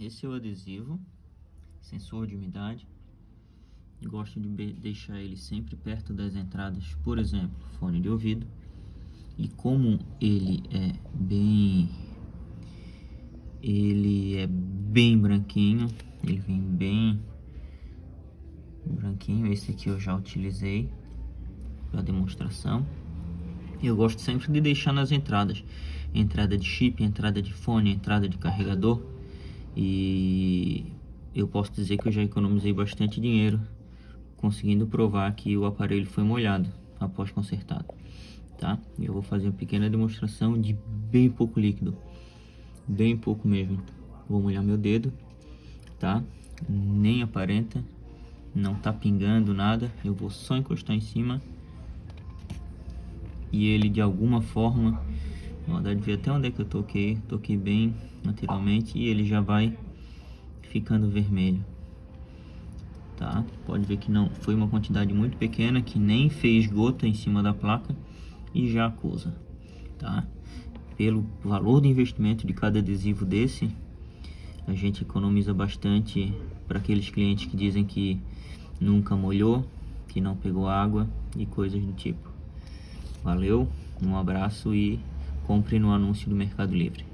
esse é o adesivo, sensor de umidade. Gosto de deixar ele sempre perto das entradas, por exemplo, fone de ouvido. E como ele é bem ele é bem branquinho, ele vem bem branquinho, esse aqui eu já utilizei para demonstração. Eu gosto sempre de deixar nas entradas, entrada de chip, entrada de fone, entrada de carregador. E eu posso dizer que eu já economizei bastante dinheiro conseguindo provar que o aparelho foi molhado após consertado, tá? Eu vou fazer uma pequena demonstração de bem pouco líquido, bem pouco mesmo. Vou molhar meu dedo, tá? Nem aparenta, não tá pingando nada. Eu vou só encostar em cima e ele de alguma forma, ó, dá de ver até onde é que eu toquei, toquei bem naturalmente e ele já vai ficando vermelho. Tá? Pode ver que não foi uma quantidade muito pequena que nem fez gota em cima da placa e já acusa, tá? Pelo valor de investimento de cada adesivo desse, a gente economiza bastante para aqueles clientes que dizem que nunca molhou, que não pegou água e coisas do tipo. Valeu, um abraço e compre no anúncio do Mercado Livre.